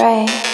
Right.